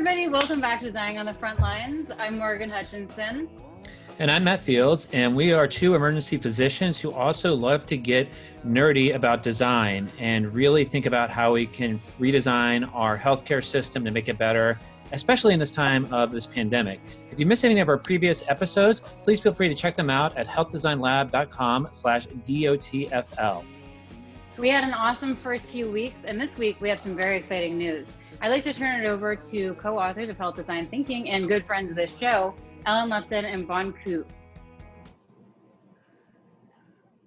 everybody. Welcome back to Designing on the Front Lines. I'm Morgan Hutchinson. And I'm Matt Fields, and we are two emergency physicians who also love to get nerdy about design and really think about how we can redesign our healthcare system to make it better, especially in this time of this pandemic. If you missed any of our previous episodes, please feel free to check them out at healthdesignlab.com slash DOTFL. We had an awesome first few weeks, and this week we have some very exciting news. I'd like to turn it over to co-authors of Health Design Thinking and good friends of this show, Ellen Lupton and Bon Ku.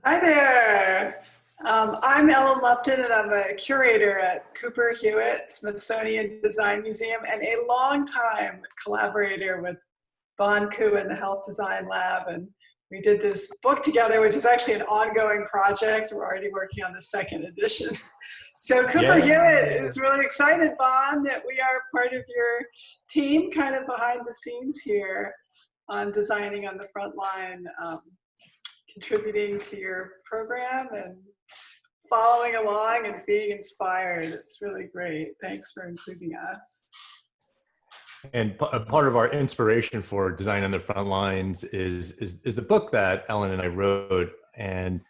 Hi there. Um, I'm Ellen Lupton and I'm a curator at Cooper Hewitt Smithsonian Design Museum and a long-time collaborator with Bon Ku and the Health Design Lab. And we did this book together, which is actually an ongoing project. We're already working on the second edition. So Cooper yeah. Hewitt is really excited, Bon, that we are part of your team, kind of behind the scenes here on designing on the front line, um, contributing to your program and following along and being inspired. It's really great. Thanks for including us. And a part of our inspiration for design on the front lines is, is, is the book that Ellen and I wrote. And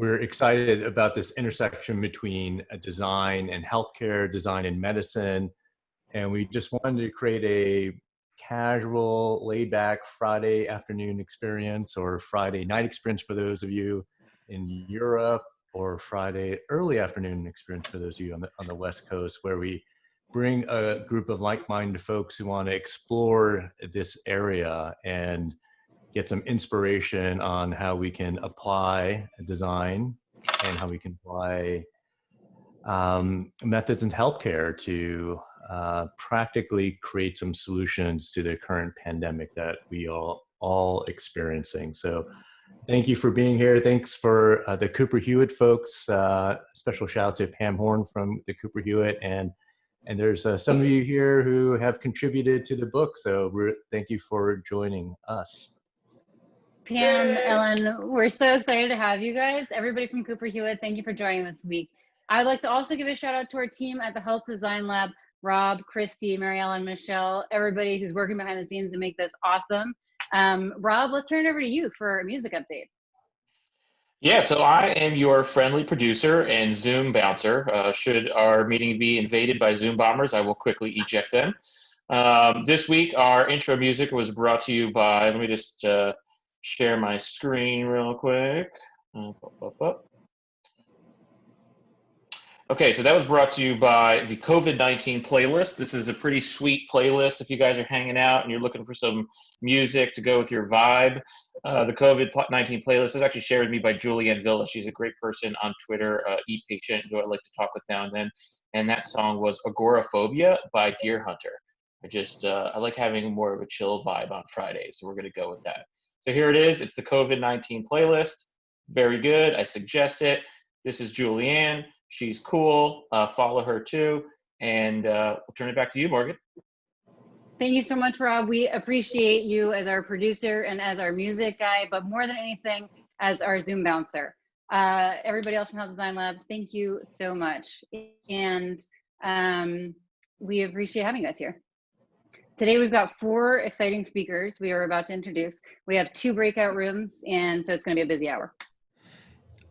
we're excited about this intersection between uh, design and healthcare, design and medicine. And we just wanted to create a casual, laid back Friday afternoon experience or Friday night experience for those of you in Europe or Friday early afternoon experience for those of you on the, on the West Coast where we bring a group of like-minded folks who want to explore this area and get some inspiration on how we can apply design and how we can apply um, methods in healthcare to uh, practically create some solutions to the current pandemic that we are all experiencing. So thank you for being here. Thanks for uh, the Cooper Hewitt folks. Uh, special shout out to Pam Horn from the Cooper Hewitt and and there's uh, some of you here who have contributed to the book. So thank you for joining us. Pam, Ellen, we're so excited to have you guys. Everybody from Cooper Hewitt, thank you for joining this week. I'd like to also give a shout out to our team at the Health Design Lab, Rob, Christy, Marielle, and Michelle, everybody who's working behind the scenes to make this awesome. Um, Rob, let's turn it over to you for a music update. Yeah, so I am your friendly producer and Zoom bouncer. Uh, should our meeting be invaded by Zoom bombers, I will quickly eject them. Um, this week, our intro music was brought to you by, let me just uh, share my screen real quick. Up, up, up, okay, so that was brought to you by the COVID-19 playlist. This is a pretty sweet playlist if you guys are hanging out and you're looking for some music to go with your vibe. Uh, the COVID-19 playlist is actually shared with me by Julianne Villa. She's a great person on Twitter, uh, e-patient, who I like to talk with now and then. And that song was Agoraphobia by Deerhunter. I just, uh, I like having more of a chill vibe on Fridays, so we're gonna go with that. So here it is. It's the COVID-19 playlist. Very good. I suggest it. This is Julianne. She's cool. Uh, follow her too. And uh, I'll turn it back to you, Morgan. Thank you so much, Rob. We appreciate you as our producer and as our music guy, but more than anything, as our Zoom bouncer. Uh, everybody else from Health Design Lab, thank you so much. And um, we appreciate having us here. Today we've got four exciting speakers we are about to introduce. We have two breakout rooms, and so it's going to be a busy hour.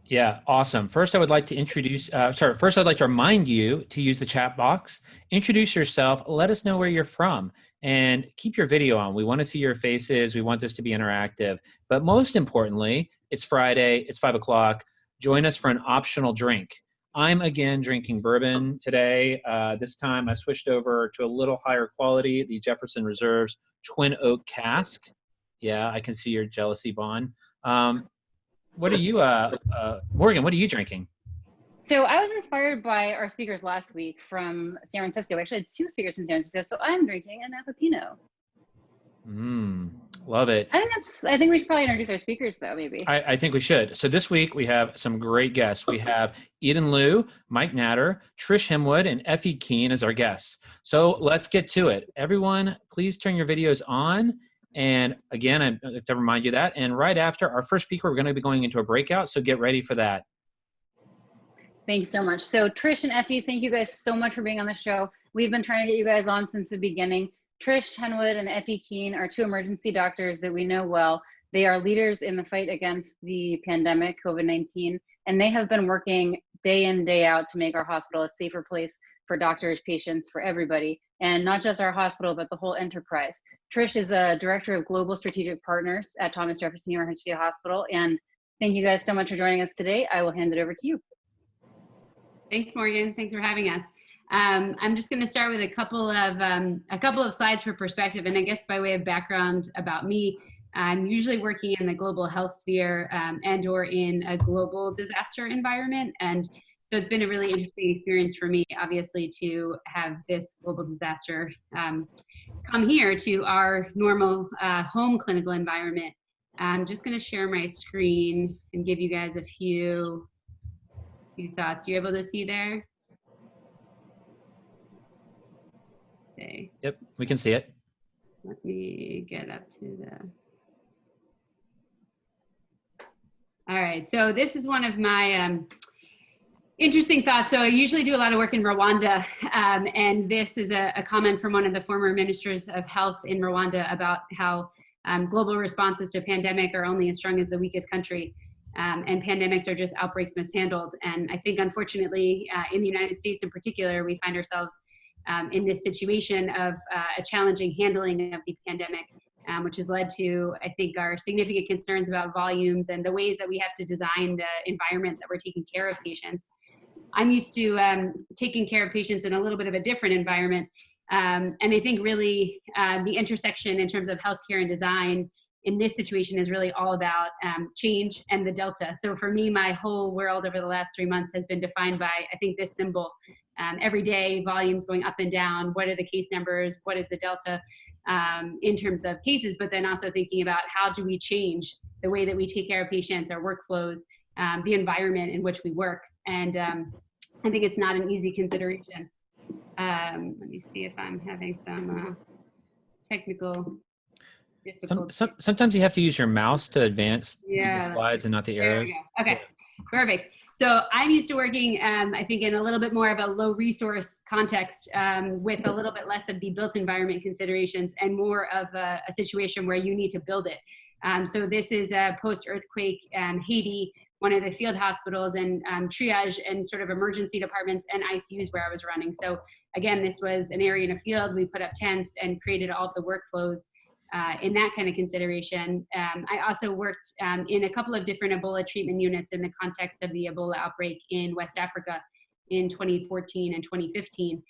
Yeah, awesome. First, I would like to introduce, uh, sorry, first I'd like to remind you to use the chat box. Introduce yourself, let us know where you're from, and keep your video on. We want to see your faces. We want this to be interactive. But most importantly, it's Friday, it's five o'clock. Join us for an optional drink. I'm again drinking bourbon today. Uh, this time I switched over to a little higher quality, the Jefferson Reserves Twin Oak Cask. Yeah, I can see your jealousy, Bon. Um, what are you, uh, uh, Morgan, what are you drinking? So I was inspired by our speakers last week from San Francisco. We actually had two speakers from San Francisco, so I'm drinking an Napa Mmm, love it. I think that's. I think we should probably introduce our speakers, though. Maybe. I, I, think we should. So this week we have some great guests. We have Eden Liu, Mike Natter, Trish Henwood, and Effie Keen as our guests. So let's get to it. Everyone, please turn your videos on. And again, I have to remind you that. And right after our first speaker, we're going to be going into a breakout. So get ready for that. Thanks so much. So Trish and Effie, thank you guys so much for being on the show. We've been trying to get you guys on since the beginning. Trish Henwood and Effie Keen are two emergency doctors that we know well. They are leaders in the fight against the pandemic, COVID-19, and they have been working day in, day out to make our hospital a safer place for doctors, patients, for everybody, and not just our hospital, but the whole enterprise. Trish is a director of global strategic partners at Thomas Jefferson University Hospital. And thank you guys so much for joining us today. I will hand it over to you. Thanks, Morgan. Thanks for having us. Um, I'm just going to start with a couple of um, a couple of slides for perspective, and I guess by way of background about me, I'm usually working in the global health sphere um, and/or in a global disaster environment, and so it's been a really interesting experience for me, obviously, to have this global disaster um, come here to our normal uh, home clinical environment. I'm just going to share my screen and give you guys a few few thoughts. You're able to see there? Okay. Yep, we can see it. Let me get up to the. All right, so this is one of my um, interesting thoughts. So I usually do a lot of work in Rwanda, um, and this is a, a, comment from one of the former ministers of health in Rwanda about how um, global responses to pandemic are only as strong as the weakest country. Um, and pandemics are just outbreaks mishandled. And I think, unfortunately, uh, in the United States in particular, we find ourselves um, in this situation of uh, a challenging handling of the pandemic, um, which has led to, I think, our significant concerns about volumes and the ways that we have to design the environment that we're taking care of patients. I'm used to um, taking care of patients in a little bit of a different environment. Um, and I think really uh, the intersection in terms of healthcare and design in this situation is really all about um, change and the delta. So for me, my whole world over the last three months has been defined by, I think, this symbol. Um, every day, volumes going up and down. What are the case numbers? What is the delta um, in terms of cases? But then also thinking about how do we change the way that we take care of patients, our workflows, um, the environment in which we work. And um, I think it's not an easy consideration. Um, let me see if I'm having some uh, technical some, some, sometimes you have to use your mouse to advance yeah, the slides and not the arrows. Okay, perfect. So I'm used to working, um, I think, in a little bit more of a low resource context um, with a little bit less of the built environment considerations and more of a, a situation where you need to build it. Um, so this is a post-earthquake um, Haiti, one of the field hospitals and um, triage and sort of emergency departments and ICUs where I was running. So again, this was an area in a field. We put up tents and created all of the workflows uh, in that kind of consideration. Um, I also worked um, in a couple of different Ebola treatment units in the context of the Ebola outbreak in West Africa in 2014 and 2015.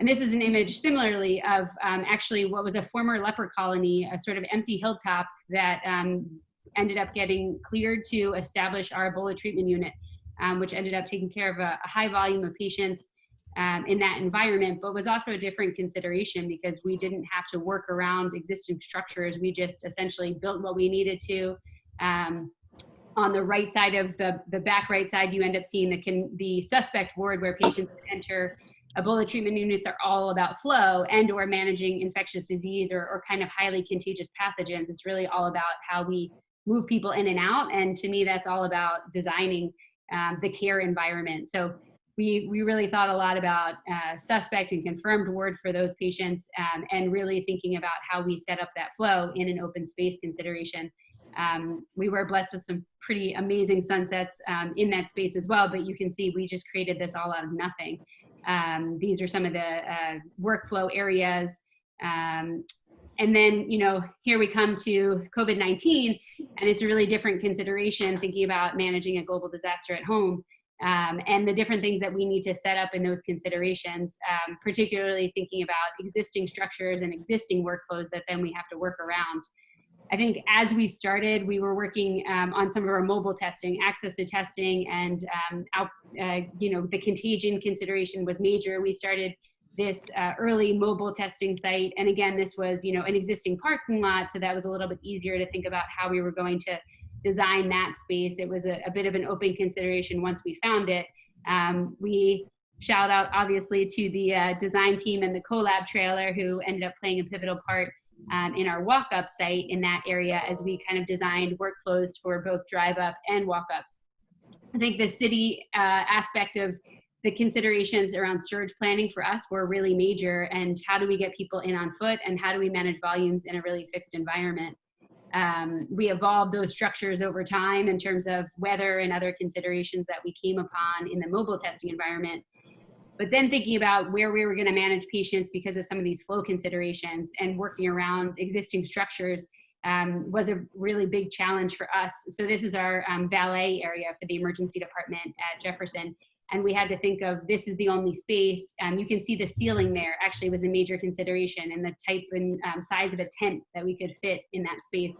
And this is an image similarly of um, actually what was a former leper colony, a sort of empty hilltop that um, ended up getting cleared to establish our Ebola treatment unit, um, which ended up taking care of a, a high volume of patients um, in that environment, but was also a different consideration because we didn't have to work around existing structures. We just essentially built what we needed to. Um, on the right side of the, the back right side, you end up seeing the, can, the suspect ward where patients enter. Ebola treatment units are all about flow and or managing infectious disease or, or kind of highly contagious pathogens. It's really all about how we move people in and out. And to me, that's all about designing um, the care environment. So we, we really thought a lot about uh, suspect and confirmed ward for those patients um, and really thinking about how we set up that flow in an open space consideration. Um, we were blessed with some pretty amazing sunsets um, in that space as well, but you can see we just created this all out of nothing. Um, these are some of the uh, workflow areas. Um, and then, you know, here we come to COVID-19 and it's a really different consideration thinking about managing a global disaster at home um, and the different things that we need to set up in those considerations, um, particularly thinking about existing structures and existing workflows that then we have to work around. I think as we started, we were working um, on some of our mobile testing, access to testing, and um, out, uh, you know the contagion consideration was major. We started this uh, early mobile testing site, and again, this was you know an existing parking lot, so that was a little bit easier to think about how we were going to design that space. It was a, a bit of an open consideration once we found it. Um, we shout out obviously to the uh, design team and the collab trailer who ended up playing a pivotal part um, in our walk-up site in that area as we kind of designed workflows for both drive-up and walk-ups. I think the city uh, aspect of the considerations around surge planning for us were really major and how do we get people in on foot and how do we manage volumes in a really fixed environment. Um, we evolved those structures over time in terms of weather and other considerations that we came upon in the mobile testing environment. But then thinking about where we were going to manage patients because of some of these flow considerations and working around existing structures um, was a really big challenge for us. So this is our um, valet area for the emergency department at Jefferson. And we had to think of this is the only space. Um, you can see the ceiling there actually was a major consideration and the type and um, size of a tent that we could fit in that space.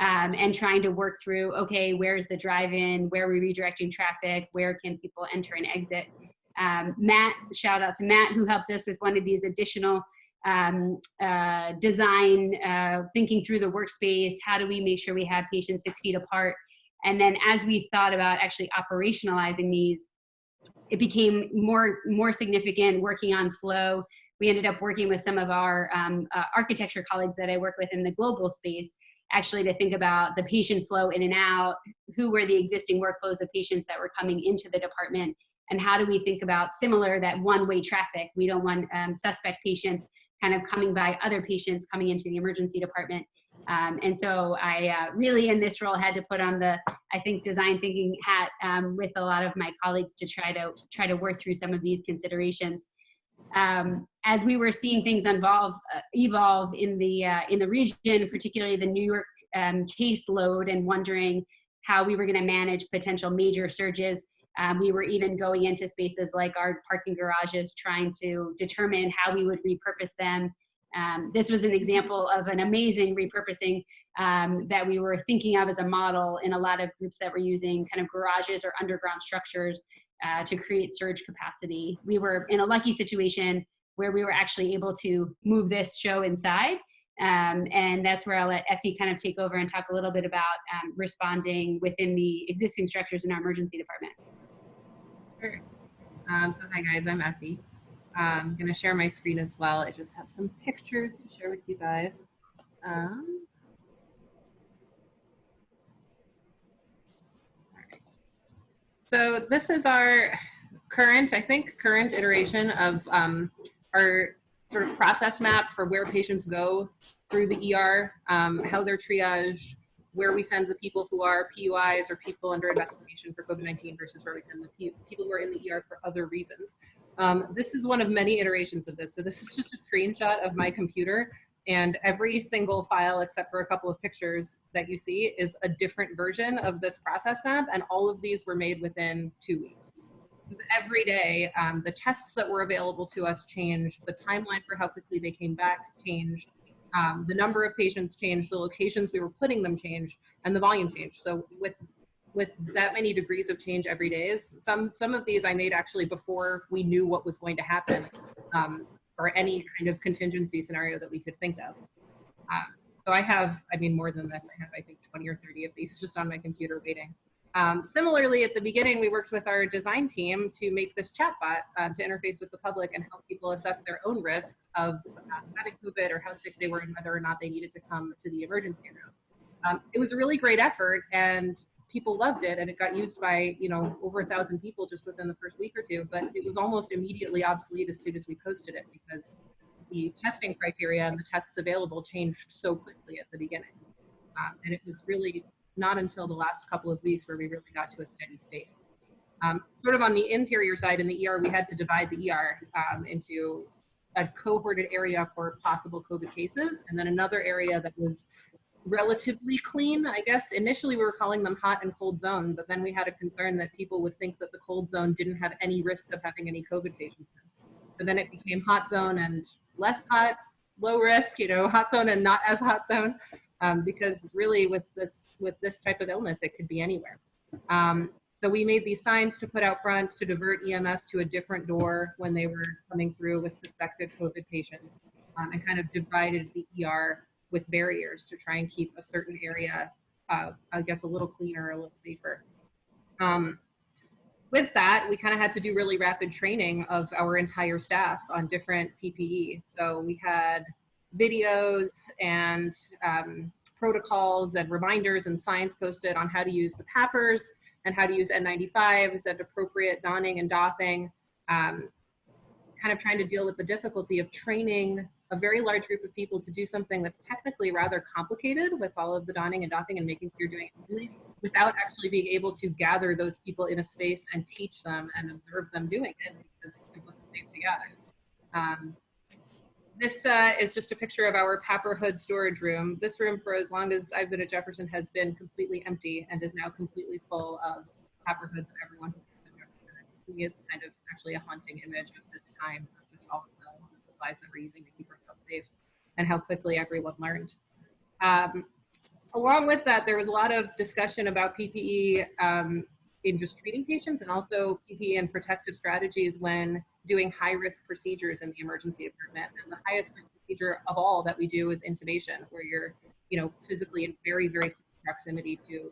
Um, and trying to work through, okay, where's the drive-in? Where are we redirecting traffic? Where can people enter and exit? Um, Matt, shout out to Matt who helped us with one of these additional um, uh, design, uh, thinking through the workspace, how do we make sure we have patients six feet apart? And then as we thought about actually operationalizing these, it became more, more significant working on flow. We ended up working with some of our um, uh, architecture colleagues that I work with in the global space, actually to think about the patient flow in and out, who were the existing workflows of patients that were coming into the department, and how do we think about similar that one-way traffic. We don't want um, suspect patients kind of coming by other patients coming into the emergency department. Um, and so I uh, really in this role had to put on the, I think, design thinking hat um, with a lot of my colleagues to try to try to work through some of these considerations. Um, as we were seeing things evolve, uh, evolve in the uh, in the region, particularly the New York um, caseload, and wondering how we were going to manage potential major surges, um, we were even going into spaces like our parking garages, trying to determine how we would repurpose them. Um, this was an example of an amazing repurposing um, that we were thinking of as a model in a lot of groups that were using kind of garages or underground structures uh, to create surge capacity. We were in a lucky situation where we were actually able to move this show inside. Um, and that's where I'll let Effie kind of take over and talk a little bit about um, responding within the existing structures in our emergency department. Sure. Um, so hi guys, I'm Effie. I'm gonna share my screen as well. I just have some pictures to share with you guys. Um, So this is our current, I think, current iteration of um, our sort of process map for where patients go through the ER, um, how they're triaged, where we send the people who are PUIs or people under investigation for COVID-19 versus where we send the people who are in the ER for other reasons. Um, this is one of many iterations of this. So this is just a screenshot of my computer and every single file except for a couple of pictures that you see is a different version of this process map and all of these were made within two weeks. So every day, um, the tests that were available to us changed, the timeline for how quickly they came back changed, um, the number of patients changed, the locations we were putting them changed, and the volume changed. So with with that many degrees of change every day, some some of these I made actually before we knew what was going to happen, um, or any kind of contingency scenario that we could think of. Um, so I have, I mean, more than this. I have, I think, 20 or 30 of these just on my computer waiting. Um, similarly, at the beginning, we worked with our design team to make this chatbot um, to interface with the public and help people assess their own risk of uh, having COVID or how sick they were and whether or not they needed to come to the emergency room. Um, it was a really great effort and people loved it and it got used by you know over a thousand people just within the first week or two but it was almost immediately obsolete as soon as we posted it because the testing criteria and the tests available changed so quickly at the beginning um, and it was really not until the last couple of weeks where we really got to a steady state. Um, sort of on the interior side in the ER, we had to divide the ER um, into a cohorted area for possible COVID cases, and then another area that was relatively clean. I guess initially we were calling them hot and cold zone, but then we had a concern that people would think that the cold zone didn't have any risk of having any COVID patients. But then it became hot zone and less hot, low risk, you know, hot zone and not as hot zone um, because really with this with this type of illness, it could be anywhere. Um, so we made these signs to put out front to divert EMS to a different door when they were coming through with suspected COVID patients um, and kind of divided the ER with barriers to try and keep a certain area, uh, I guess, a little cleaner, a little safer. Um, with that, we kind of had to do really rapid training of our entire staff on different PPE. So we had videos and um, protocols and reminders and signs posted on how to use the PAPRs and how to use N95s and appropriate donning and doffing. um, kind of trying to deal with the difficulty of training a very large group of people to do something that's technically rather complicated with all of the donning and doffing and making sure you're doing it really without actually being able to gather those people in a space and teach them and observe them doing it because simplicity other. Um, this uh, is just a picture of our PAPR Hood storage room. This room, for as long as I've been at Jefferson, has been completely empty and is now completely full of PAPR Hoods of everyone. It's kind of actually a haunting image of this time, just all the supplies that we're using to keep ourselves safe and how quickly everyone learned. Um, along with that, there was a lot of discussion about PPE um, in just treating patients and also PPE and protective strategies when doing high risk procedures in the emergency department. And the highest procedure of all that we do is intubation, where you're, you know, physically in very, very proximity to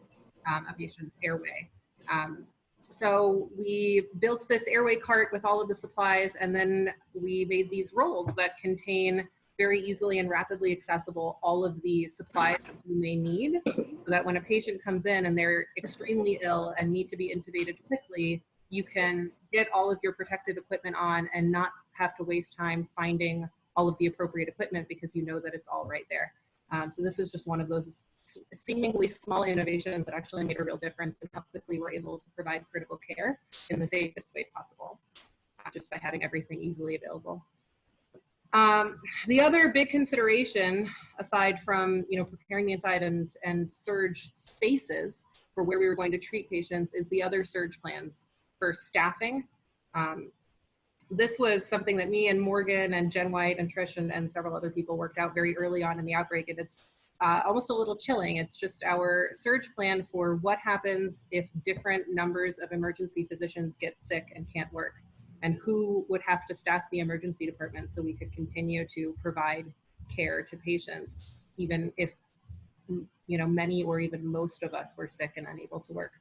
um, a patient's airway. Um, so we built this airway cart with all of the supplies, and then we made these rolls that contain very easily and rapidly accessible all of the supplies you may need so that when a patient comes in and they're extremely ill and need to be intubated quickly, you can get all of your protective equipment on and not have to waste time finding all of the appropriate equipment because you know that it's all right there. Um, so this is just one of those seemingly small innovations that actually made a real difference in how quickly we're able to provide critical care in the safest way possible, just by having everything easily available. Um, the other big consideration, aside from you know preparing the inside and and surge spaces for where we were going to treat patients, is the other surge plans for staffing. Um, this was something that me and Morgan and Jen White and Trish and, and several other people worked out very early on in the outbreak, and it's uh, almost a little chilling. It's just our surge plan for what happens if different numbers of emergency physicians get sick and can't work and who would have to staff the emergency department so we could continue to provide care to patients, even if you know many or even most of us were sick and unable to work.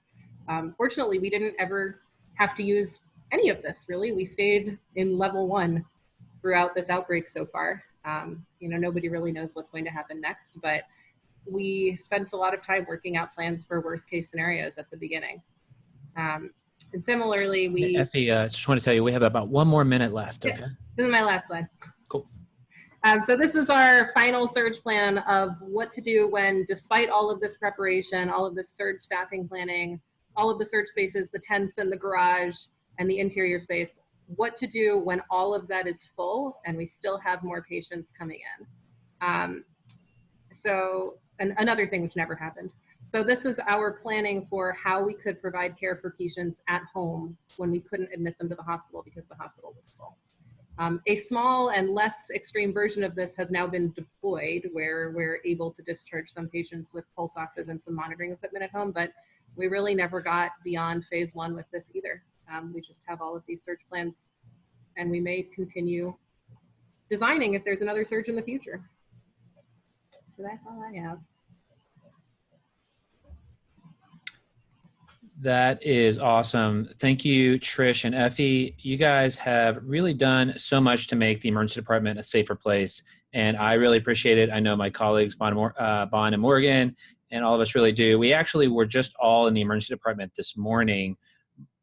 Um, fortunately, we didn't ever have to use any of this. Really, we stayed in level one throughout this outbreak so far. Um, you know, nobody really knows what's going to happen next, but we spent a lot of time working out plans for worst case scenarios at the beginning. Um, and similarly, we. Effie, uh, just want to tell you, we have about one more minute left. Okay. This is my last slide. Cool. Um, so this is our final surge plan of what to do when, despite all of this preparation, all of this surge staffing planning, all of the surge spaces, the tents and the garage and the interior space, what to do when all of that is full and we still have more patients coming in. Um, so, another thing which never happened. So this was our planning for how we could provide care for patients at home when we couldn't admit them to the hospital because the hospital was full. Um, a small and less extreme version of this has now been deployed where we're able to discharge some patients with pulse oxes and some monitoring equipment at home, but we really never got beyond phase one with this either. Um, we just have all of these surge plans and we may continue designing if there's another surge in the future. So that's all I have. That is awesome. Thank you, Trish and Effie. You guys have really done so much to make the emergency department a safer place, and I really appreciate it. I know my colleagues, Bon, uh, and Morgan, and all of us really do. We actually were just all in the emergency department this morning.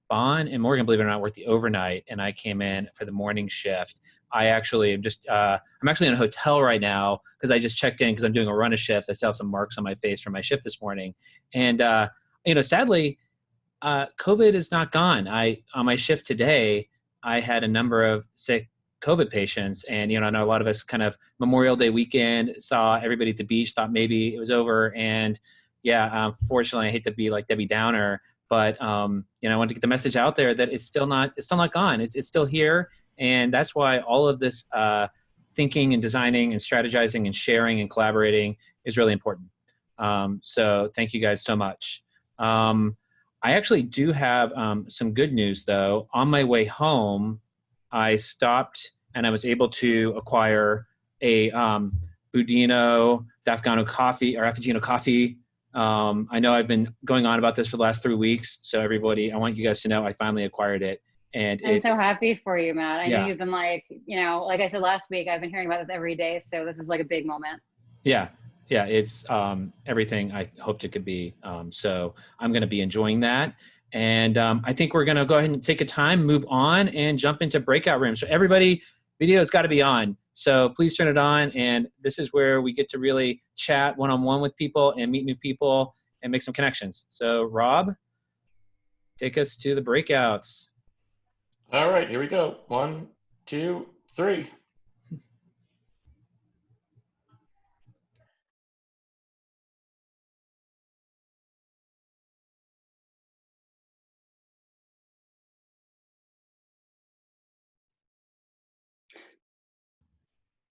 Bon and Morgan, believe it or not, worked the overnight, and I came in for the morning shift. I actually am just, uh, I'm actually in a hotel right now because I just checked in because I'm doing a run of shifts. I still have some marks on my face from my shift this morning. And, uh, you know, sadly, uh, COVID is not gone. I on my shift today, I had a number of sick COVID patients, and you know, I know a lot of us kind of Memorial Day weekend saw everybody at the beach, thought maybe it was over, and yeah, unfortunately, I hate to be like Debbie Downer, but um, you know, I want to get the message out there that it's still not it's still not gone. It's it's still here, and that's why all of this uh, thinking and designing and strategizing and sharing and collaborating is really important. Um, so thank you guys so much. Um, I actually do have um, some good news though. On my way home, I stopped and I was able to acquire a um, Budino d'Afgano coffee or Afgino coffee. Um, I know I've been going on about this for the last three weeks, so everybody, I want you guys to know I finally acquired it. And I'm it, so happy for you, Matt. I Yeah. know you've been like, you know, like I said last week, I've been hearing about this every day. So this is like a big moment. yeah, yeah, it's um, everything I hoped it could be. Um, so I'm going to be enjoying that. And um, I think we're going to go ahead and take a time, move on, and jump into breakout rooms. So everybody, video's got to be on. So please turn it on. And this is where we get to really chat one-on-one with people and meet new people and make some connections. So Rob, take us to the breakouts. All right, here we go. One, two, three.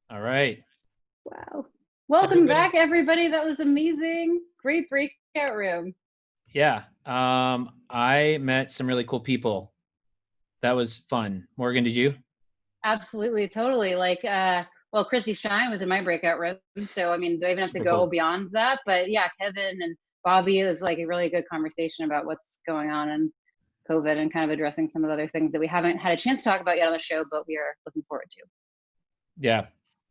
All right. Wow. Welcome Everybody- back, everybody. That was amazing. Great breakout room. Yeah. Um, I met some really cool people. That was fun. Morgan, did you? Absolutely, totally. Like, uh, well, Chrissy Shine was in my breakout room. So, I mean, do I even have to go cool. beyond that? But yeah, Kevin and Bobby is like a really good conversation about what's going on in COVID and kind of addressing some of the other things that we haven't had a chance to talk about yet on the show, but we are looking forward to. Yeah.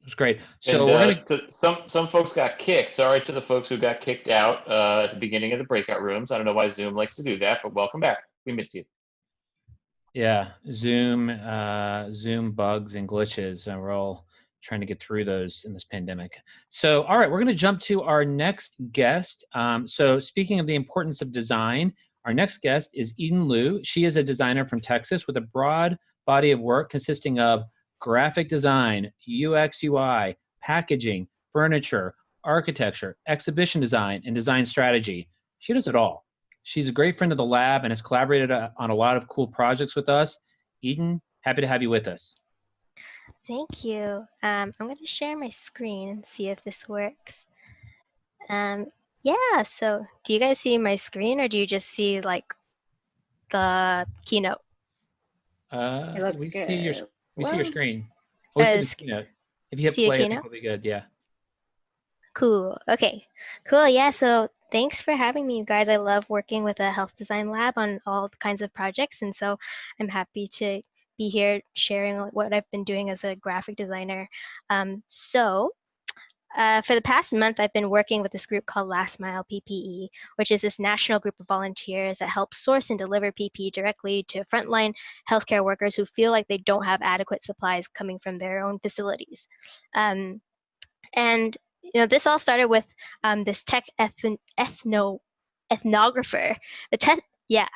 It was great. So and, we're uh, gonna to- some some folks got kicked. Sorry to the folks who got kicked out uh, at the beginning of the breakout rooms. I don't know why Zoom likes to do that, but welcome back. We missed you. Yeah, Zoom, uh, Zoom bugs and glitches, and we're all trying to get through those in this pandemic. So, all right, we're going to jump to our next guest. Um, so, speaking of the importance of design, our next guest is Eden Liu. She is a designer from Texas with a broad body of work consisting of graphic design, UX, UI, packaging, furniture, architecture, exhibition design, and design strategy. She does it all. She's a great friend of the lab and has collaborated uh, on a lot of cool projects with us. Eden, happy to have you with us. Thank you. Um, I'm going to share my screen and see if this works. Um, yeah, so do you guys see my screen or do you just see like the keynote? Uh, It looks we see your we see your screen. Oh, we see the keynote. If you hit play, I think keynote? we'll be good. Yeah. Cool. Okay. Cool. Yeah. So thanks for having me, you guys. I love working with a health design lab on all kinds of projects. And so I'm happy to be here sharing what I've been doing as a graphic designer. Um, so uh, for the past month, I've been working with this group called Last Mile PPE, which is this national group of volunteers that help source and deliver PPE directly to frontline healthcare workers who feel like they don't have adequate supplies coming from their own facilities. Um, and you know, this all started with um, this tech ethn- ethno ethnographer. The tech, yeah,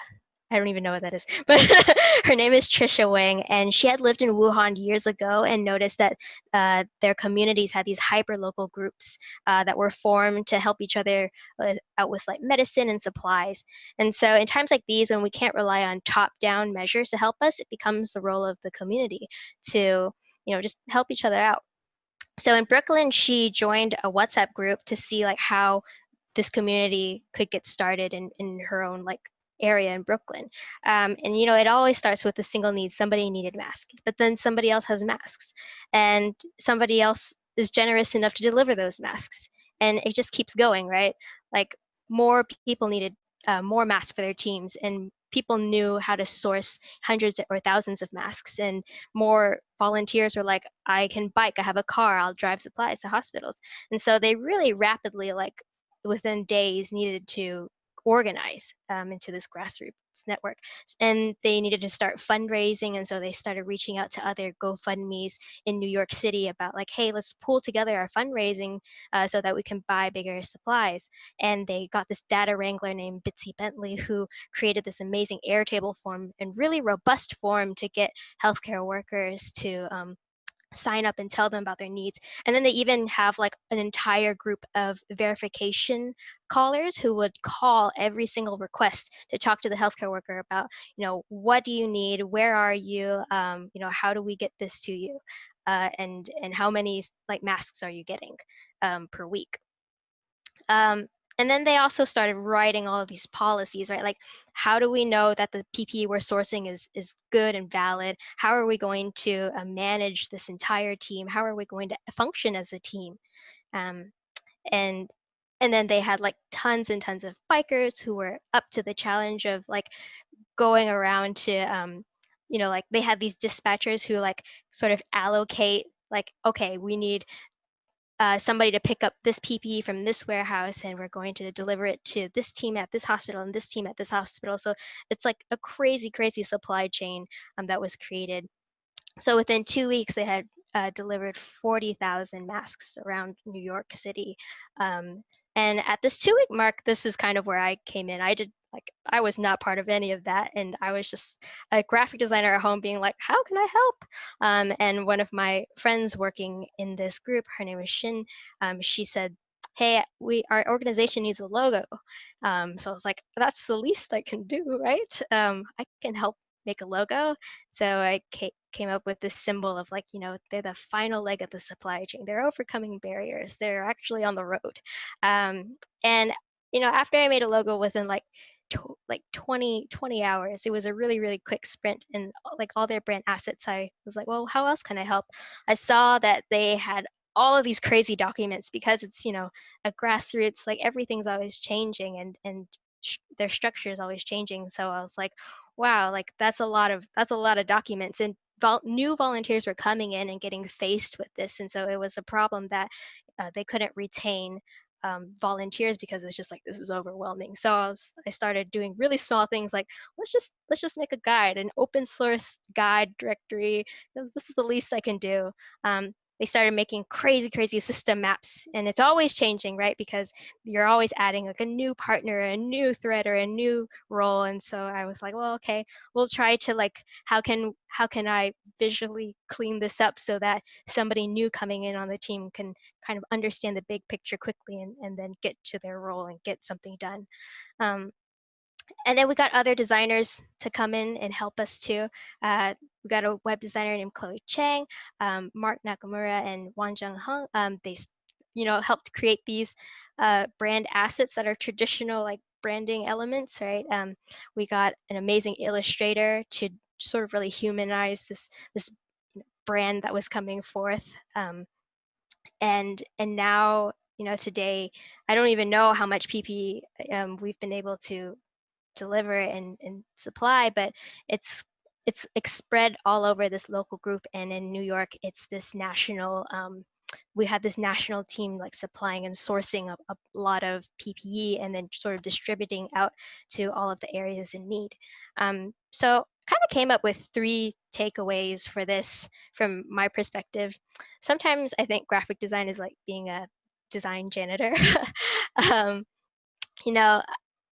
I don't even know what that is, but her name is Tricia Wang, and she had lived in Wuhan years ago and noticed that uh, their communities had these hyper local groups uh, that were formed to help each other uh, out with like medicine and supplies. And so, in times like these, when we can't rely on top down measures to help us, it becomes the role of the community to, you know, just help each other out so in brooklyn she joined a whatsapp group to see like how this community could get started in, in her own like area in brooklyn um, and you know it always starts with a single need somebody needed masks but then somebody else has masks and somebody else is generous enough to deliver those masks and it just keeps going right? Like more people needed uh, more masks for their teams and people knew how to source hundreds or thousands of masks and more volunteers were like i can bike i have a car i'll drive supplies to hospitals and so they really rapidly like within days needed to organize um, into this grassroots network and they needed to start fundraising and so they started reaching out to other gofundme's in new york city about like hey let's pull together our fundraising uh, so that we can buy bigger supplies. And they got this data wrangler named bitsy bentley who created this amazing airtable form and really robust form to get healthcare workers to um, sign up and tell them about their needs. And then they even have like an entire group of verification callers who would call every single request to talk to the healthcare worker about you know what do you need? Where are you? Um, you know how do we get this to you? Uh, and and how many like masks are you getting um, per week? Um, and then they also started writing all of these policies right? Like how do we know that the ppe we're sourcing is is good and valid? How are we going to uh, manage this entire team? How are we going to function as a team? Um, and and then they had like tons and tons of bikers who were up to the challenge of like going around to um, you know like they had these dispatchers who like sort of allocate like okay we need uh, somebody to pick up this PPE from this warehouse and we're going to deliver it to this team at this hospital and this team at this hospital. So it's like a crazy, crazy supply chain um, that was created. So within two weeks, they had uh, delivered 40,000 masks around New York City. Um, and at this two week mark, this is kind of where I came in. I did like, I was not part of any of that. And I was just a graphic designer at home being like, how can I help? Um, and one of my friends working in this group, her name is Shin, um, she said, hey, we our organization needs a logo. Um, so I was like, that's the least I can do, right? Um, I can help make a logo. So I came up with this symbol of like, you know, they're the final leg of the supply chain. They're overcoming barriers. They're actually on the road. Um, and, you know, after I made a logo within like, like 20, 20 hours, it was a really, really quick sprint and like all their brand assets, I was like, well, how else can I help? I saw that they had all of these crazy documents because it's, you know, a grassroots, like everything's always changing and, and their structure is always changing. So I was like, wow, like that's a lot of that's a lot of documents and vol new volunteers were coming in and getting faced with this. And so it was a problem that uh, they couldn't retain um, volunteers because it's just like this is overwhelming. So I, was, I started doing really small things like let's just let's just make a guide, an open source guide directory. This is the least I can do. Um, they started making crazy, crazy system maps. And it's always changing, right? Because you're always adding like a new partner, a new thread, or a new role. And so I was like, well, okay, we'll try to like, how can how can I visually clean this up so that somebody new coming in on the team can kind of understand the big picture quickly and, and then get to their role and get something done. Um, and then we got other designers to come in and help us too. Uh, we got a web designer named Chloe Chang, um, Mark Nakamura, and Wan Jung Hung. Um, they, you know, helped create these uh, brand assets that are traditional like branding elements, right? Um, we got an amazing illustrator to sort of really humanize this this brand that was coming forth. Um, and and now, you know, today, I don't even know how much PP um, we've been able to deliver and, and supply, but it's it's, spread all over this local group. And in New York, it's this national, um, we have this national team like supplying and sourcing a, a, lot of PPE and then sort of distributing out to all of the areas in need. Um, so kind of came up with three takeaways for this from my perspective. Sometimes I think graphic design is like being a design janitor. um, you know,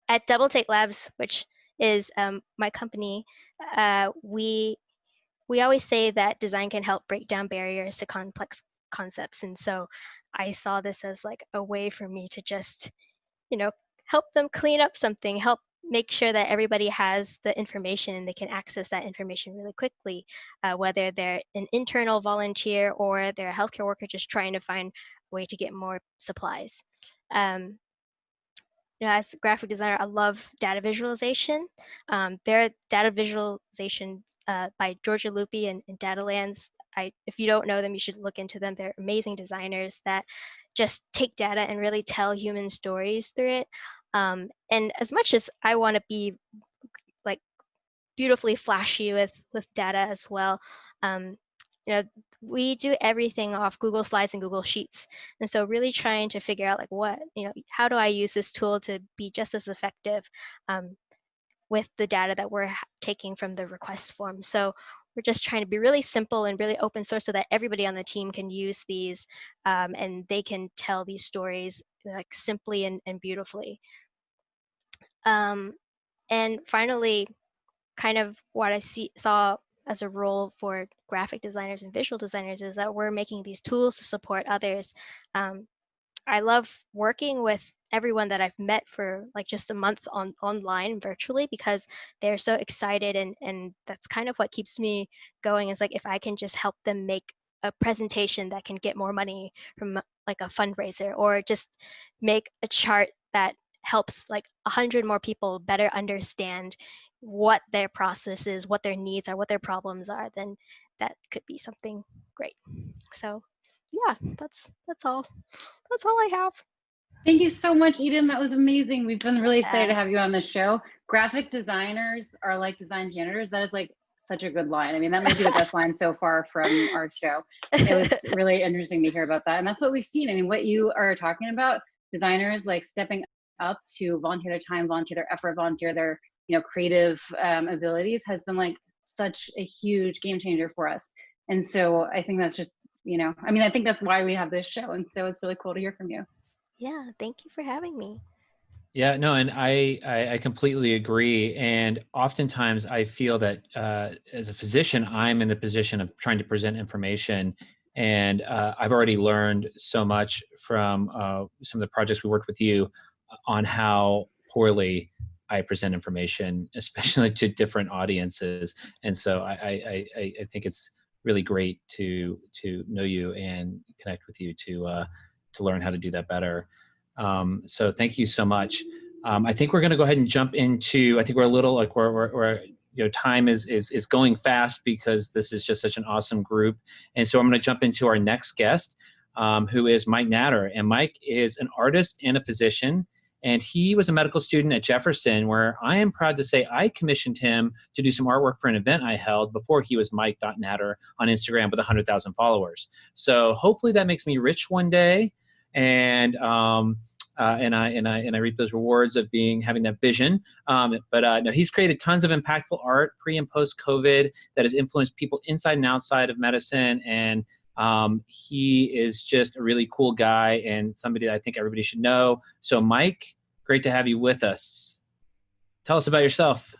at Double Take Labs, which is um, my company, uh, we we always say that design can help break down barriers to complex concepts, and so I saw this as like a way for me to just, you know, help them clean up something, help make sure that everybody has the information and they can access that information really quickly, uh, whether they're an internal volunteer or they're a healthcare worker just trying to find a way to get more supplies. Um, you know, as a graphic designer, I love data visualization. Um, there data visualization uh, by Giorgia Lupi and, and Datalands. I, if you don't know them, you should look into them. They're amazing designers that just take data and really tell human stories through it. Um, and as much as I want to be like beautifully flashy with with data as well, um, you know, we do everything off Google Slides and Google Sheets. And so really trying to figure out like what, you know, how do I use this tool to be just as effective um, with the data that we're taking from the request form. So we're just trying to be really simple and really open source so that everybody on the team can use these um, and they can tell these stories like simply and, and beautifully. Um, and finally, kind of what I see, saw as a role for graphic designers and visual designers is that we're making these tools to support others. Um, I love working with everyone that I've met for like just a month on online virtually because they're so excited and and that's kind of what keeps me going is like if I can just help them make a presentation that can get more money from like a fundraiser or just make a chart that helps like a hundred more people better understand what their process is, what their needs are, what their problems are, then that could be something great. So yeah, that's that's all. That's all I have. Thank you so much, Eden. That was amazing. We've been really excited to have you on the show. Graphic designers are like design janitors. That is like such a good line. I mean, that might be the best line so far from our show. It was really interesting to hear about that. And that's what we've seen. I mean, what you are talking about, designers like stepping up to volunteer their time, volunteer their effort, volunteer their, you know, creative um, abilities has been like such a huge game changer for us. And so I think that's just, you know, I mean, I think that's why we have this show. And so it's really cool to hear from you. Yeah, thank you for having me. Yeah, no, and I, I, I completely agree. And oftentimes I feel that uh, as a physician, I'm in the position of trying to present information. And uh, I've already learned so much from uh, some of the projects we worked with you on how poorly I present information, especially to different audiences. And so I, I, I, I think it's really great to to know you and connect with you to uh, to learn how to do that better. Um, so thank you so much. Um, I think we're going to go ahead and jump into. I think we're a little like we're, we're, we're you know time is is is going fast because this is just such an awesome group, and so I'm going to jump into our next guest, um, who is Mike Natter, and Mike is an artist and a physician. And he was a medical student at Jefferson, where I am proud to say I commissioned him to do some artwork for an event I held before he was Mike.Natter on Instagram with 100,000 followers. So hopefully that makes me rich one day. And um, uh, and I and I and I reap those rewards of being having that vision. Um, but uh, no, he's created tons of impactful art pre and post COVID that has influenced people inside and outside of medicine. And um, he is just a really cool guy and somebody that I think everybody should know. So, Mike, great to have you with us. Tell us about yourself.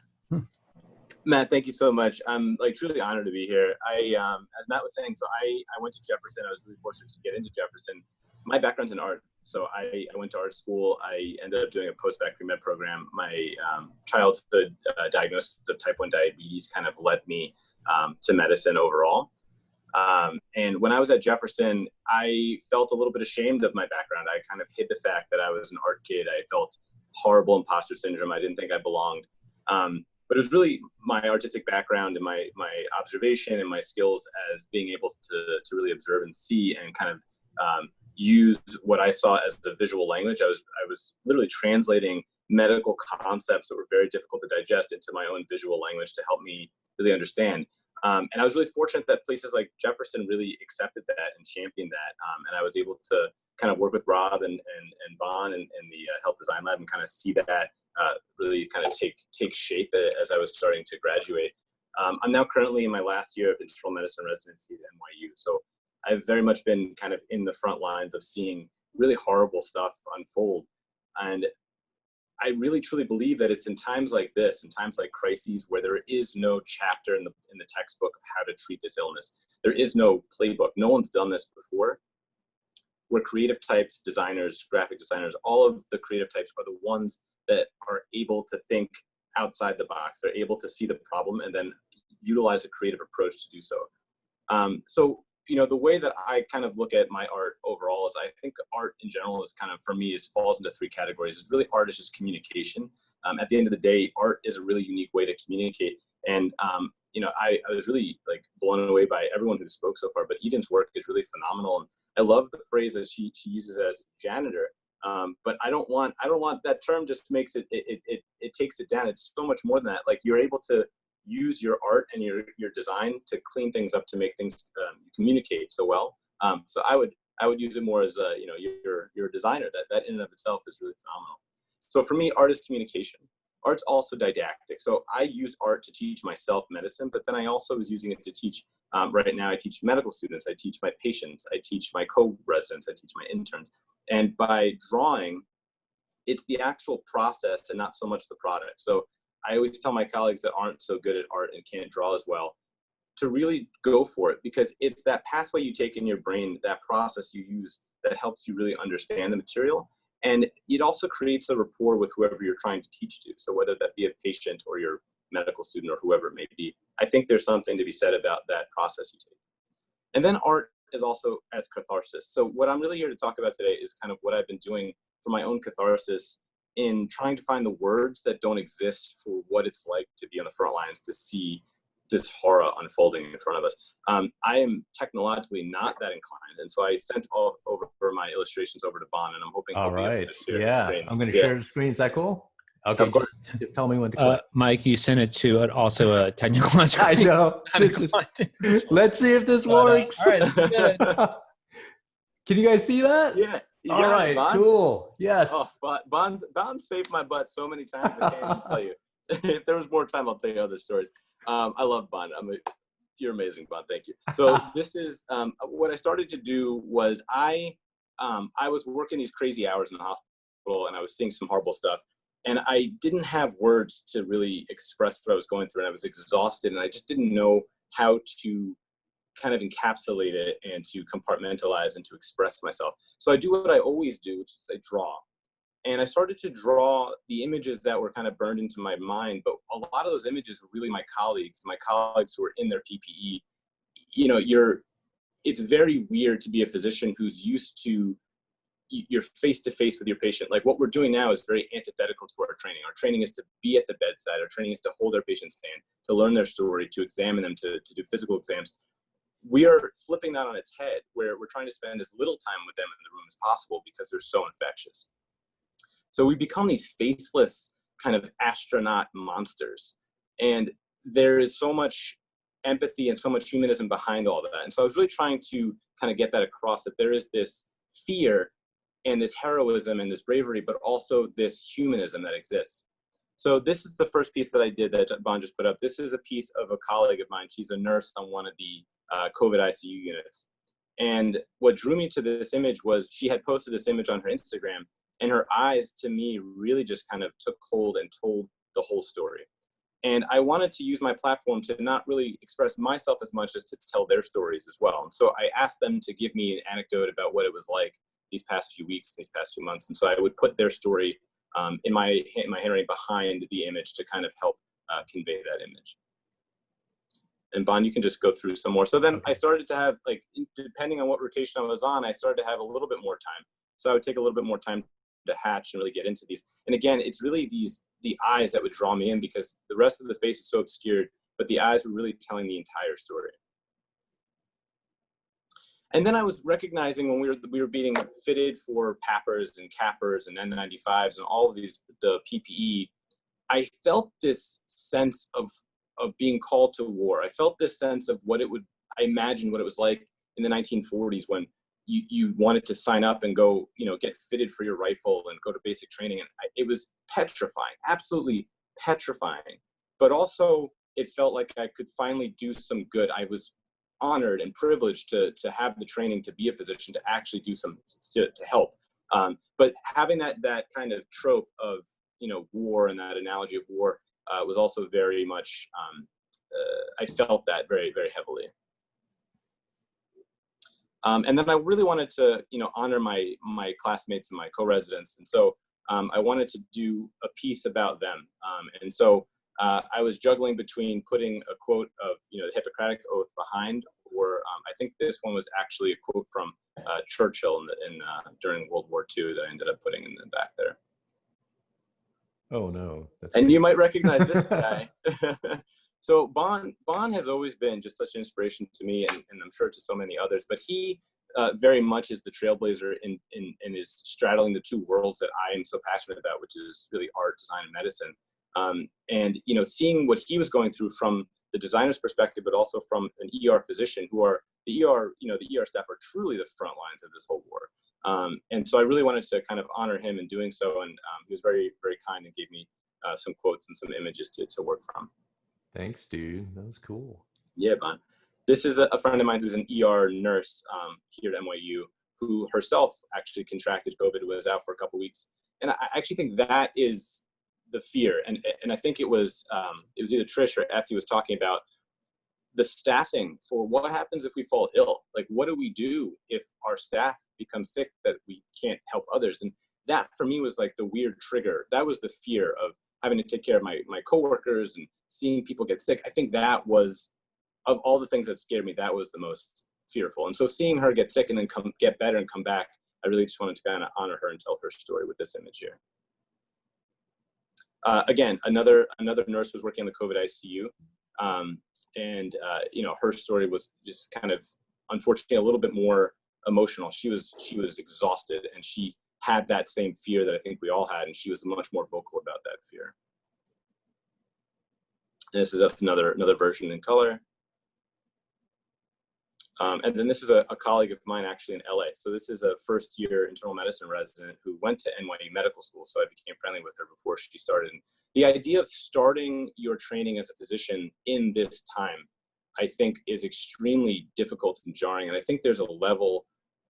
Matt, thank you so much. I'm like truly honored to be here. I, um, as Matt was saying, so I, I went to Jefferson. I was really fortunate to get into Jefferson. My background's in art. So I, I went to art school. I ended up doing a post-bac pre-med program. My um, childhood uh, diagnosis of type 1 diabetes kind of led me um, to medicine overall. Um, and when I was at Jefferson, I felt a little bit ashamed of my background. I kind of hid the fact that I was an art kid. I felt horrible imposter syndrome. I didn't think I belonged. Um, but it was really my artistic background and my my observation and my skills as being able to to really observe and see and kind of um, use what I saw as a visual language. I was I was literally translating medical concepts that were very difficult to digest into my own visual language to help me really understand. Um, and I was really fortunate that places like Jefferson really accepted that and championed that. Um, and I was able to kind of work with Rob and, and, and Bon and, and the uh, Health Design Lab and kind of see that uh, really kind of take, take shape as I was starting to graduate. Um, I'm now currently in my last year of internal medicine residency at NYU. So I've very much been kind of in the front lines of seeing really horrible stuff unfold. And I really truly believe that it's in times like this, in times like crises, where there is no chapter in the in the textbook of how to treat this illness. There is no playbook. No one's done this before. Where creative types, designers, graphic designers, all of the creative types are the ones that are able to think outside the box. They're able to see the problem and then utilize a creative approach to do so. Um, so you know, the way that I kind of look at my art overall is I think art in general is kind of, for me, is falls into three categories. It's really art is just communication. Um, at the end of the day, art is a really unique way to communicate. And, um, you know, I, I was really like blown away by everyone who spoke so far, but Eden's work is really phenomenal. And I love the phrase that she, she uses as janitor. Um, but I don't want, I don't want that term just makes it, it, it, it takes it down. It's so much more than that. Like you're able to use your art and your, your design to clean things up to make things um, communicate so well. Um, so I would I would use it more as a you know you're designer that that in and of itself is really phenomenal. So for me, art is communication. Art's also didactic. So I use art to teach myself medicine, but then I also was using it to teach. Um, right now, I teach medical students. I teach my patients. I teach my co-residents. I teach my interns. And by drawing, it's the actual process and not so much the product. So I always tell my colleagues that aren't so good at art and can't draw as well to really go for it because it's that pathway you take in your brain, that process you use that helps you really understand the material. And it also creates a rapport with whoever you're trying to teach to. So whether that be a patient or your medical student or whoever it may be, I think there's something to be said about that process you take. And then art is also as catharsis. So what I'm really here to talk about today is kind of what I've been doing for my own catharsis in trying to find the words that don't exist for what it's like to be on the front lines to see this horror unfolding in front of us. Um, I am technologically not that inclined, and so I sent all over my illustrations over to Bon, and I'm hoping. He can just explain. All right, yeah, I'm going to yeah. share the screen. Is that cool? Okay, Of course. Just, just tell me when to Uh, click. Mike, you sent it to an, also a technological. I know. This is, let's see if this But, uh, works. all right, this is good. Can you guys see that? Yeah. All it, right. Bon. Cool. Yes. Oh, Bon, Bon saved my butt so many times. I can't tell you. if there was more time, I'll tell you other stories. Um, I love Bon. I'm a, you're amazing, Bon. Thank you. So this is um, what I started to do was I um, I was working these crazy hours in the hospital and I was seeing some horrible stuff. And I didn't have words to really express what I was going through. And I was exhausted and I just didn't know how to kind of encapsulate it and to compartmentalize and to express myself. So I do what I always do, which is I draw. And I started to draw the images that were kind of burned into my mind. But a lot of those images were really my colleagues, my colleagues who were in their PPE. You know, you're, it's very weird to be a physician who's used to you're face to face with your patient. Like what we're doing now is very antithetical to our training. Our training is to be at the bedside. Our training is to hold our patient's hand, to learn their story, to examine them, to, to do physical exams. We are flipping that on its head where we're trying to spend as little time with them in the room as possible because they're so infectious. So we become these faceless kind of astronaut monsters. And there is so much empathy and so much humanism behind all that. And so I was really trying to kind of get that across that there is this fear and this heroism and this bravery, but also this humanism that exists. So this is the first piece that I did that Bon just put up. This is a piece of a colleague of mine. She's a nurse on one of the uh, COVID ICU units. And what drew me to this image was she had posted this image on her Instagram and her eyes to me really just kind of took hold and told the whole story. And I wanted to use my platform to not really express myself as much as to tell their stories as well. And so I asked them to give me an anecdote about what it was like these past few weeks, these past few months. And so I would put their story um, in my in my handwriting behind the image to kind of help uh, convey that image. And Bon, you can just go through some more. So then I started to have like, depending on what rotation I was on, I started to have a little bit more time. So I would take a little bit more time to hatch and really get into these. And again, it's really these the eyes that would draw me in because the rest of the face is so obscured, but the eyes were really telling the entire story. And then I was recognizing when we were we were being fitted for PAPRs and CAPRs and N95s and all of these the PPE, I felt this sense of of being called to war. I felt this sense of what it would I imagined what it was like in the 1940s when you, you wanted to sign up and go, you know, get fitted for your rifle and go to basic training. And I, it was petrifying, absolutely petrifying. But also, it felt like I could finally do some good. I was honored and privileged to, to have the training to be a physician, to actually do some, to, to help. Um, but having that, that kind of trope of, you know, war and that analogy of war uh, was also very much, um, uh, I felt that very, very heavily. Um, and then I really wanted to, you know, honor my my classmates and my co-residents, and so um, I wanted to do a piece about them. Um, and so uh, I was juggling between putting a quote of, you know, the Hippocratic Oath behind, or I think this one was actually a quote from uh, Churchill in, in uh, during World War II that I ended up putting in the back there. Oh no. That's And you might recognize this guy. so Bon Bon has always been just such an inspiration to me, and, and I'm sure to so many others. But he uh, very much is the trailblazer in, in in is straddling the two worlds that I am so passionate about, which is really art, design, and medicine. Um, and you know, seeing what he was going through from the designer's perspective, but also from an ER physician, who are the ER, you know, the ER staff are truly the front lines of this whole war. Um, and so I really wanted to kind of honor him in doing so, and um, he was very, very kind and gave me uh, some quotes and some images to, to work from. Thanks, dude. That was cool. Yeah, Bon. This is a, friend of mine who's an ER nurse um, here at NYU, who herself actually contracted COVID, was out for a couple weeks, and I actually think that is the fear. And and I think it was um, it was either Trish or Effie was talking about the staffing for what happens if we fall ill. Like, what do we do if our staff becomes sick that we can't help others? And that for me was like the weird trigger. That was the fear of having to take care of my my coworkers and seeing people get sick. I think that was of all the things that scared me, that was the most fearful. And so seeing her get sick and then come get better and come back, I really just wanted to kind of honor her and tell her story with this image here. Uh, again, another another nurse was working in the COVID ICU, um, and uh, you know her story was just kind of unfortunately a little bit more emotional. She was she was exhausted and she had that same fear that I think we all had, and she was much more vocal about that fear. And this is another another version in color. Um, and then this is a, a, colleague of mine actually in LA. So this is a first year internal medicine resident who went to NYU Medical School. So I became friendly with her before she started. And the idea of starting your training as a physician in this time, I think is extremely difficult and jarring. And I think there's a level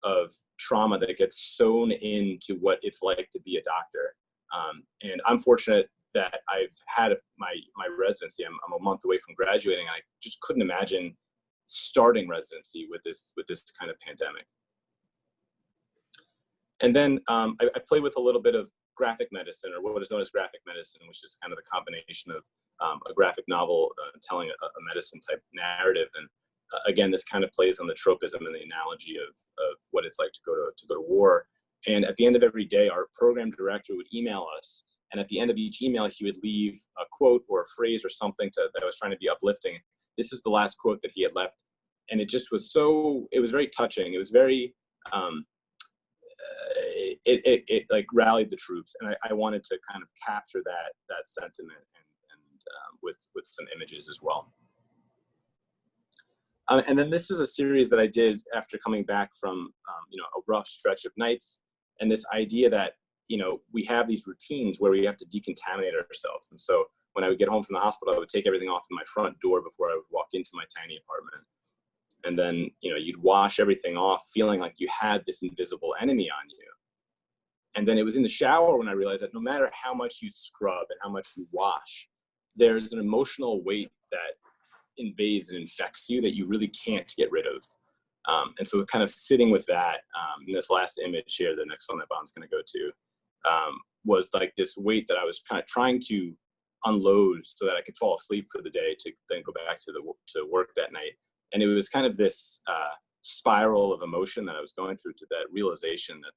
of trauma that gets sewn into what it's like to be a doctor. Um, and I'm fortunate that I've had my, my residency. I'm, I'm a month away from graduating. I just couldn't imagine starting residency with this with this kind of pandemic. And then um, I, I play with a little bit of graphic medicine, or what is known as graphic medicine, which is kind of the combination of um, a graphic novel uh, telling a, a, medicine type narrative. And again, this kind of plays on the tropism and the analogy of, of what it's like to go to, to go to war. And at the end of every day, our program director would email us. And at the end of each email, he would leave a quote or a phrase or something to, that was trying to be uplifting this is the last quote that he had left and it just was so it was very touching it was very um, uh, it, it, it like rallied the troops and I, I, wanted to kind of capture that that sentiment and, and um, with with some images as well um, and then this is a series that I did after coming back from um, you know a rough stretch of nights and this idea that you know we have these routines where we have to decontaminate ourselves and so when I would get home from the hospital, I would take everything off my front door before I would walk into my tiny apartment. And then, you know, you'd wash everything off, feeling like you had this invisible enemy on you. And then it was in the shower when I realized that no matter how much you scrub and how much you wash, there's an emotional weight that invades and infects you that you really can't get rid of. Um, and so kind of sitting with that, um, in this last image here, the next one that Bon's gonna go to, um, was like this weight that I was kind of trying to unload so that I could fall asleep for the day to then go back to the to work that night. And it was kind of this uh, spiral of emotion that I was going through to that realization that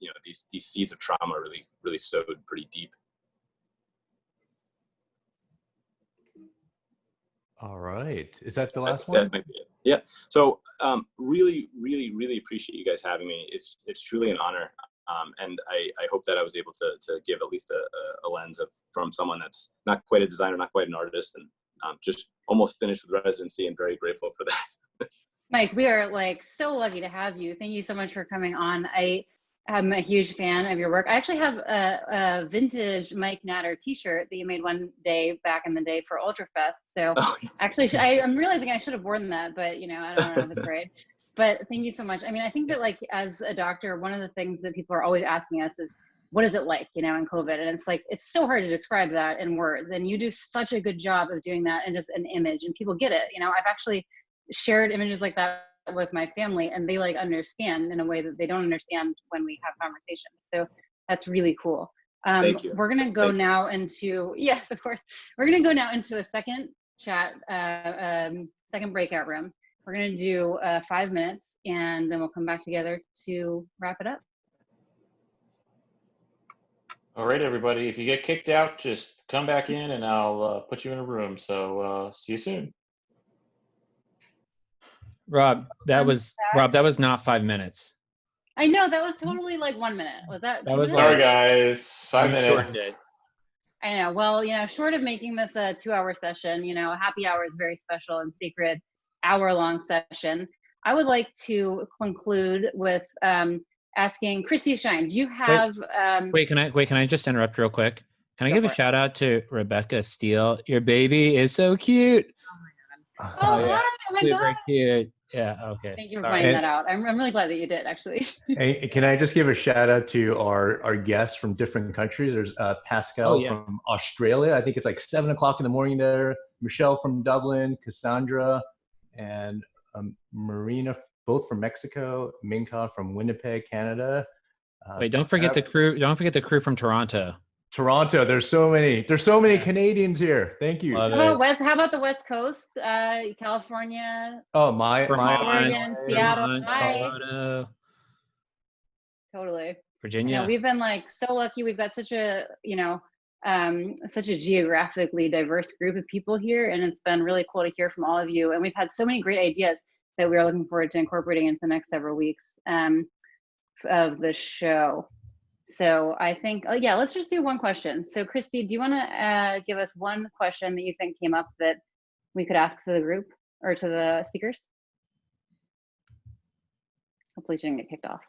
you know these these seeds of trauma really really sowed pretty deep. All right, is that the last that, one? That yeah. So um, really, really, really appreciate you guys having me. It's it's truly an honor. Um, and I, I, hope that I was able to, to give at least a, a, lens of from someone that's not quite a designer, not quite an artist, and um, just almost finished with residency and very grateful for that. Mike, we are like so lucky to have you. Thank you so much for coming on. I am a huge fan of your work. I actually have a, a vintage Mike Natter T-shirt that you made one day back in the day for Ultrafest. So oh, yes. actually, I, am realizing I should have worn that, but you know, I don't know it's right but thank you so much. I mean, I think that like as a doctor, one of the things that people are always asking us is, what is it like, you know, in COVID? And it's like, it's so hard to describe that in words. And you do such a good job of doing that in just an image and people get it. You know, I've actually shared images like that with my family and they like understand in a way that they don't understand when we have conversations. So that's really cool. Um, Thank you. We're gonna go Thank now into, yes, of course. We're gonna go now into a second chat, uh, um, second breakout room. We're going to do uh, five minutes and then we'll come back together to wrap it up. All right, everybody. If you get kicked out, just come back in and I'll uh, put you in a room. So uh, see you soon. Rob, that was Rob. That was not five minutes. I know that was totally like one minute. Was that? That was sorry, guys. 5 I'm minutes. I know. Well, you know, short of making this a two-hour session, you know, happy hour is very special and sacred hour long session. I would like to conclude with um, asking Christy Shine, do you have? Wait, um, wait, can I wait? Can I just interrupt real quick? Can I give a it. shout out to Rebecca Steele? Your baby is so cute. Oh, my god! Oh, oh, yeah. oh my Super god! cute. Yeah. Okay. Thank you for pointing that out. I'm, I'm really glad that you did actually. hey, can I just give a shout out to our our guests from different countries? There's uh, Pascal oh, yeah. from Australia. I think it's like seven o'clock in the morning there. Michelle from Dublin. Cassandra and um, Marina, both from Mexico, Minka from Winnipeg, Canada. Uh, Wait, don't forget the crew. Don't forget the crew from Toronto. Toronto. There's so many. There's so many Canadians here. Thank you. How about West? How about the West Coast? Uh, California. Oh my, my Oregon, Seattle. Hi. Totally. Virginia. You know, we've been like so lucky. We've got such a you know um, such a geographically diverse group of people here, and it's been really cool to hear from all of you. And we've had so many great ideas that we are looking forward to incorporating into the next several weeks um, of the show. So I think, oh yeah, let's just do one question. So Christy, do you want to uh, give us one question that you think came up that we could ask to the group or to the speakers? Hopefully she didn't get kicked off.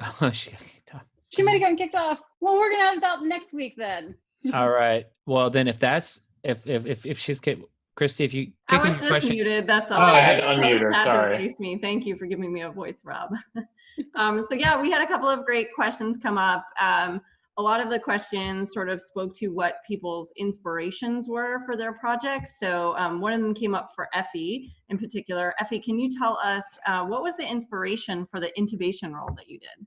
Oh, she got kicked off. She might have gotten kicked off. Well, we're gonna have that next week then. All right. Well, then if that's if if if, if she's kicked, Christy, if you I kick was just question, muted. That's all. Oh, I had to unmute her, had to sorry. me. Thank you for giving me a voice, Rob. um, so yeah, we had a couple of great questions come up. Um, a lot of the questions sort of spoke to what people's inspirations were for their projects. So um, one of them came up for Effie in particular. Effie, can you tell us uh, what was the inspiration for the intubation roll that you did?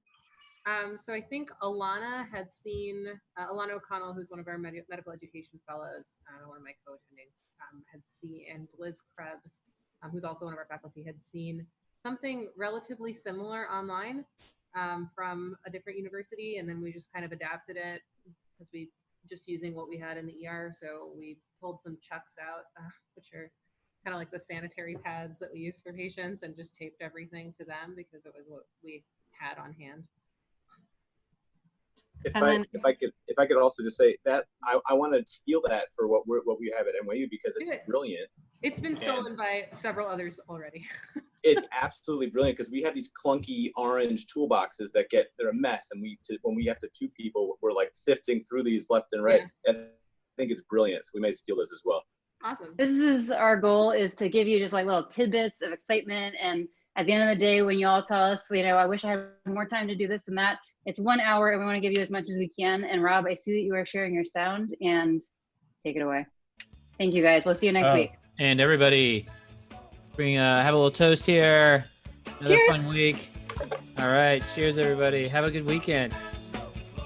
Um, so I think Alana had seen uh, Alana O'Connell, who's one of our med- medical education fellows, uh, one of my co-attendings, um, had seen, and Liz Krebs, um, who's also one of our faculty, had seen something relatively similar online um, from a different university, and then we just kind of adapted it because we just using what we had in the ER. So we pulled some chucks out, uh, which are kind of like the sanitary pads that we use for patients, and just taped everything to them because it was what we had on hand. If And I then- if I could if I could also just say that I, I want to steal that for what we're what we have at NYU because it's it. brilliant. It's been stolen by several others already. It's absolutely brilliant because we have these clunky orange toolboxes that get they're a mess, and we to, when we have to two people, we're like sifting through these left and right. And I think it's brilliant. So we may steal this as well. awesome. This is our goal is to give you just like little tidbits of excitement. And at the end of the day, when you all tell us, you know, I wish I had more time to do this and that, it's one hour and we want to give you as much as we can. And Rob, I see that you are sharing your sound and take it away. Thank you guys. We'll see you next Oh, week. and everybody, bring uh, have a little toast here. Another Cheers. fun week. All right. Cheers, everybody. Have a good weekend.